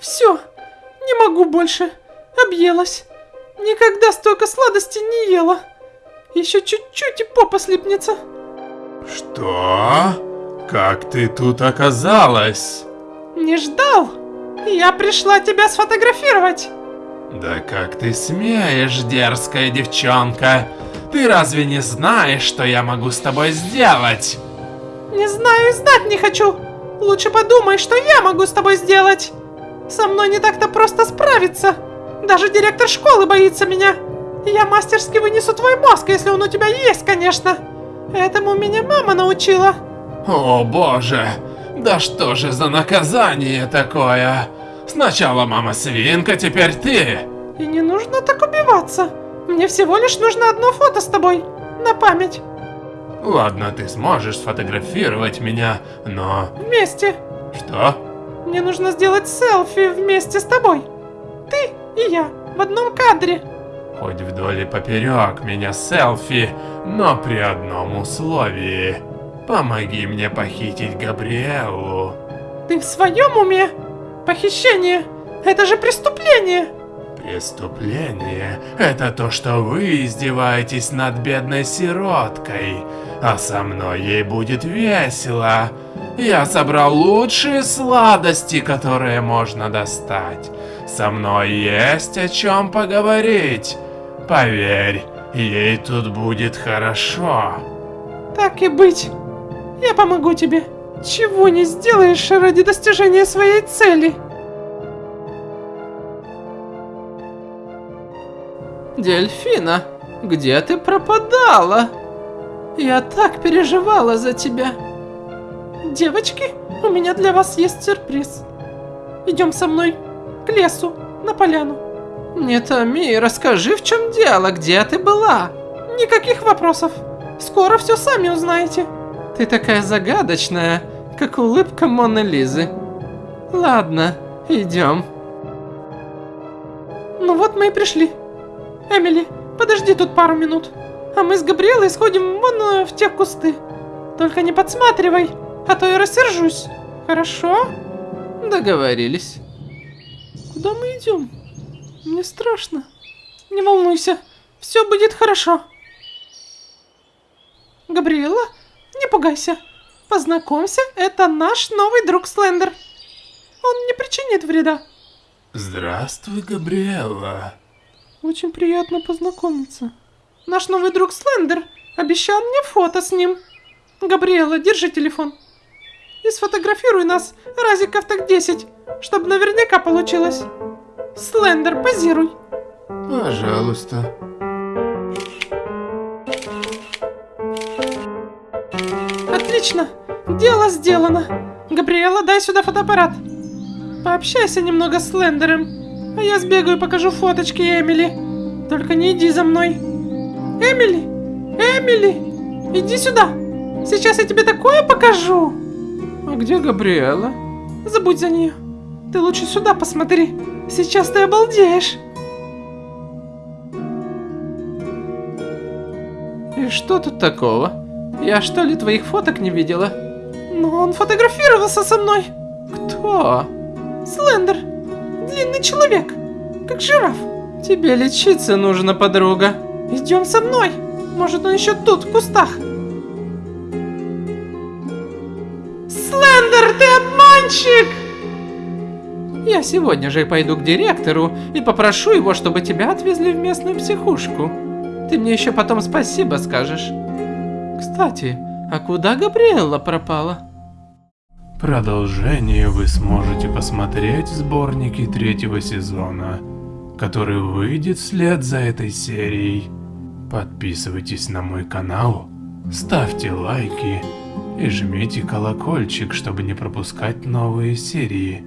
Все, не могу больше. Объелась. Никогда столько сладости не ела. Еще чуть-чуть и попа слипнется. Что? Как ты тут оказалась? Не ждал? Я пришла тебя сфотографировать. Да как ты смеешь, дерзкая девчонка? Ты разве не знаешь, что я могу с тобой сделать? Не знаю и знать не хочу. Лучше подумай, что я могу с тобой сделать. Со мной не так-то просто справиться. Даже директор школы боится меня. Я мастерски вынесу твой мозг, если он у тебя есть, конечно. Этому меня мама научила. О боже, да что же за наказание такое? Сначала мама свинка, теперь ты. И не нужно так убиваться. Мне всего лишь нужно одно фото с тобой. На память. Ладно, ты сможешь сфотографировать меня, но... Вместе. Что? Мне нужно сделать селфи вместе с тобой. Ты и я в одном кадре. Хоть вдоль и поперек меня селфи, но при одном условии. Помоги мне похитить Габриэлу. Ты в своем уме? Похищение? Это же преступление! Преступление – это то, что вы издеваетесь над бедной сироткой, а со мной ей будет весело. Я собрал лучшие сладости, которые можно достать. Со мной есть о чем поговорить. Поверь, ей тут будет хорошо. Так и быть. Я помогу тебе. Чего не сделаешь ради достижения своей цели. Дельфина, где ты пропадала? Я так переживала за тебя. Девочки, у меня для вас есть сюрприз. Идем со мной к лесу, на поляну. Не томи, расскажи, в чем дело, где ты была? Никаких вопросов. Скоро все сами узнаете. Ты такая загадочная, как улыбка Моны Лизы. Ладно, идем. Ну вот мы и пришли. Эмили, подожди тут пару минут. А мы с Габриэлой сходим вон э, в те кусты. Только не подсматривай, а то я рассержусь. Хорошо? Договорились. Куда мы идем? Мне страшно. Не волнуйся, все будет хорошо. Габриэла, не пугайся. Познакомься, это наш новый друг Слендер. Он не причинит вреда. Здравствуй, Габриэла. Очень приятно познакомиться. Наш новый друг Слендер обещал мне фото с ним. Габриэла, держи телефон. И сфотографируй нас разиков так 10, чтобы наверняка получилось. Слендер, позируй. Пожалуйста. Отлично, дело сделано. Габриэла, дай сюда фотоаппарат. Пообщайся немного с Слендером. А я сбегаю и покажу фоточки Эмили. Только не иди за мной. Эмили! Эмили! Иди сюда! Сейчас я тебе такое покажу! А где Габриэла? Забудь за нее. Ты лучше сюда посмотри. Сейчас ты обалдеешь. И что тут такого? Я что ли твоих фоток не видела? Но он фотографировался со мной. Кто? Слендер. Длинный человек. Как жираф. Тебе лечиться нужно, подруга. Идем со мной. Может, он еще тут, в кустах. Слендер, ты обманщик! Я сегодня же пойду к директору и попрошу его, чтобы тебя отвезли в местную психушку. Ты мне еще потом спасибо скажешь. Кстати, а куда Габриэлла пропала? Продолжение вы сможете посмотреть в сборнике третьего сезона, который выйдет вслед за этой серией. Подписывайтесь на мой канал, ставьте лайки и жмите колокольчик, чтобы не пропускать новые серии.